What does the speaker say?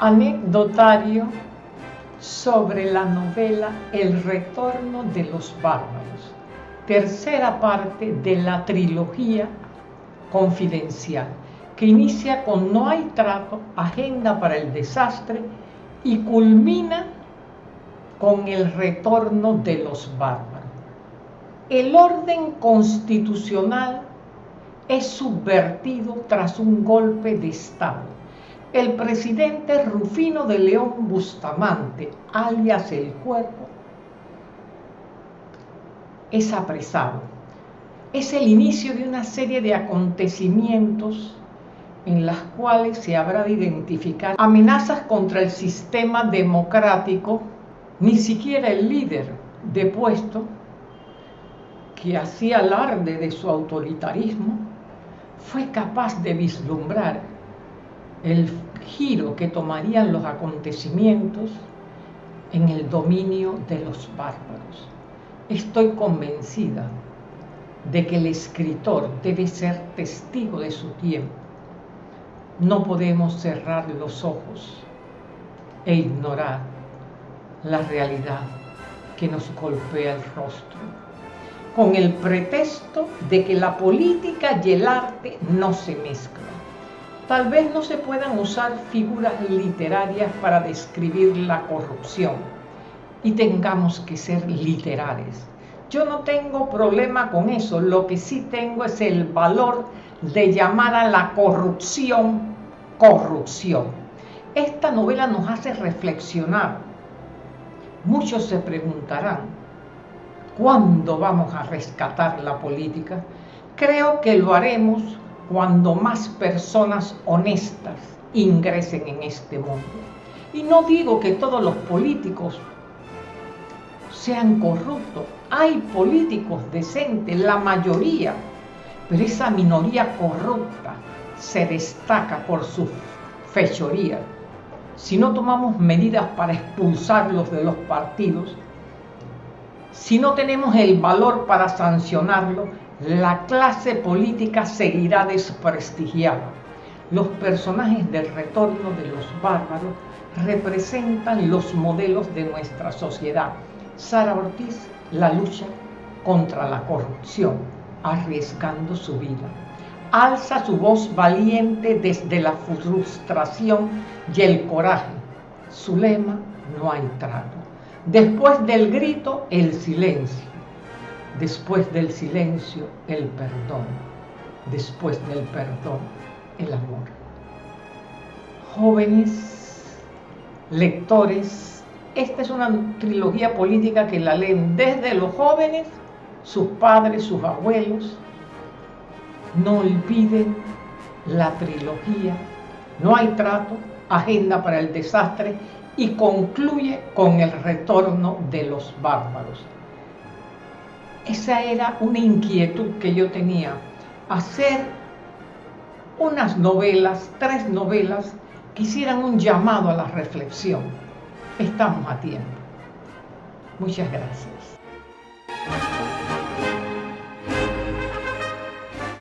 Anecdotario sobre la novela El retorno de los bárbaros, tercera parte de la trilogía confidencial, que inicia con No hay trato, agenda para el desastre y culmina con el retorno de los bárbaros. El orden constitucional es subvertido tras un golpe de Estado. El presidente Rufino de León Bustamante, alias El Cuerpo, es apresado. Es el inicio de una serie de acontecimientos en las cuales se habrá de identificar amenazas contra el sistema democrático, ni siquiera el líder depuesto, que hacía alarde de su autoritarismo, fue capaz de vislumbrar el giro que tomarían los acontecimientos en el dominio de los bárbaros. Estoy convencida de que el escritor debe ser testigo de su tiempo. No podemos cerrar los ojos e ignorar la realidad que nos golpea el rostro con el pretexto de que la política y el arte no se mezclan. Tal vez no se puedan usar figuras literarias para describir la corrupción y tengamos que ser literales. Yo no tengo problema con eso, lo que sí tengo es el valor de llamar a la corrupción corrupción. Esta novela nos hace reflexionar. Muchos se preguntarán, ¿Cuándo vamos a rescatar la política? Creo que lo haremos cuando más personas honestas ingresen en este mundo. Y no digo que todos los políticos sean corruptos. Hay políticos decentes, la mayoría, pero esa minoría corrupta se destaca por su fechoría. Si no tomamos medidas para expulsarlos de los partidos, si no tenemos el valor para sancionarlo, la clase política seguirá desprestigiada. Los personajes del retorno de los bárbaros representan los modelos de nuestra sociedad. Sara Ortiz, la lucha contra la corrupción, arriesgando su vida. Alza su voz valiente desde la frustración y el coraje. Su lema, no hay trato. Después del grito, el silencio. Después del silencio, el perdón. Después del perdón, el amor. Jóvenes, lectores, esta es una trilogía política que la leen desde los jóvenes, sus padres, sus abuelos. No olviden la trilogía No hay trato, Agenda para el Desastre y concluye con el retorno de los bárbaros. Esa era una inquietud que yo tenía, hacer unas novelas, tres novelas, que hicieran un llamado a la reflexión. Estamos a tiempo. Muchas gracias.